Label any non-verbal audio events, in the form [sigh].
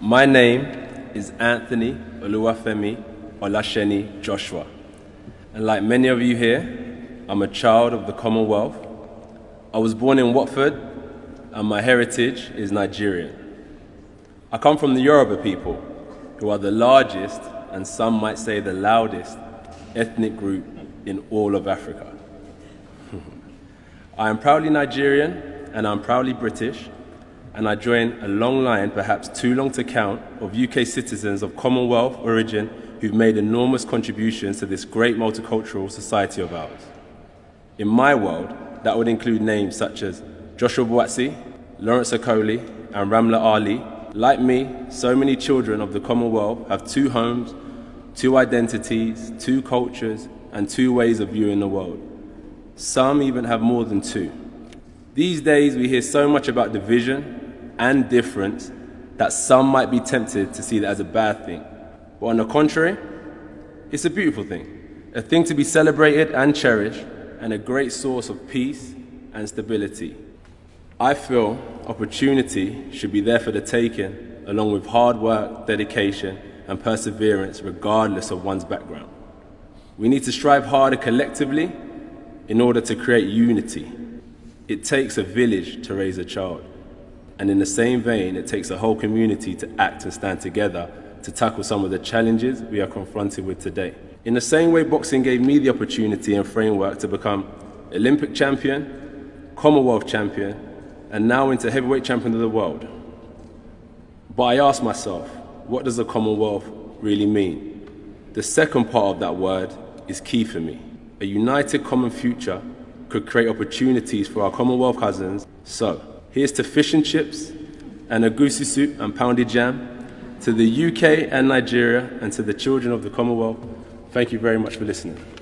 My name is Anthony Oluwafemi Olaseni Joshua. And like many of you here, I'm a child of the Commonwealth. I was born in Watford and my heritage is Nigerian. I come from the Yoruba people, who are the largest and some might say the loudest ethnic group in all of Africa. [laughs] I am proudly Nigerian and I'm proudly British, and I join a long line, perhaps too long to count, of UK citizens of Commonwealth origin who've made enormous contributions to this great multicultural society of ours. In my world, that would include names such as Joshua Buatsi, Lawrence Okolie, and Ramla Ali. Like me, so many children of the Commonwealth have two homes, two identities, two cultures, and two ways of viewing the world. Some even have more than two. These days, we hear so much about division and difference that some might be tempted to see that as a bad thing. But on the contrary, it's a beautiful thing, a thing to be celebrated and cherished, and a great source of peace and stability. I feel opportunity should be there for the taking, along with hard work, dedication, and perseverance, regardless of one's background. We need to strive harder collectively in order to create unity. It takes a village to raise a child. And in the same vein, it takes a whole community to act and stand together to tackle some of the challenges we are confronted with today. In the same way boxing gave me the opportunity and framework to become Olympic champion, Commonwealth champion, and now into heavyweight champion of the world. But I ask myself, what does the Commonwealth really mean? The second part of that word is key for me. A united common future could create opportunities for our Commonwealth cousins. So, here's to fish and chips and egusi soup and pounded yam, to the UK and Nigeria, and to the children of the Commonwealth. Thank you very much for listening.